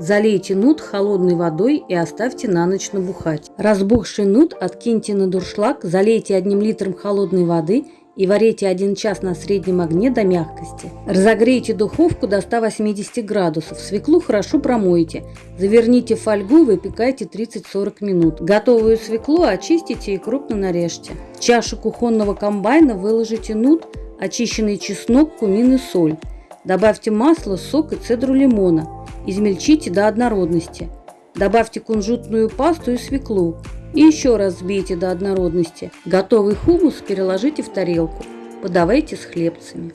Залейте нут холодной водой и оставьте на ночь набухать. Разбухший нут откиньте на дуршлаг, залейте одним литром холодной воды и варите 1 час на среднем огне до мягкости. Разогрейте духовку до 180 градусов. Свеклу хорошо промойте. Заверните в фольгу и выпекайте 30-40 минут. Готовую свеклу очистите и крупно нарежьте. В чашу кухонного комбайна выложите нут, очищенный чеснок, кумин и соль. Добавьте масло, сок и цедру лимона. Измельчите до однородности. Добавьте кунжутную пасту и свеклу. И еще раз взбейте до однородности. Готовый хумус переложите в тарелку. Подавайте с хлебцами.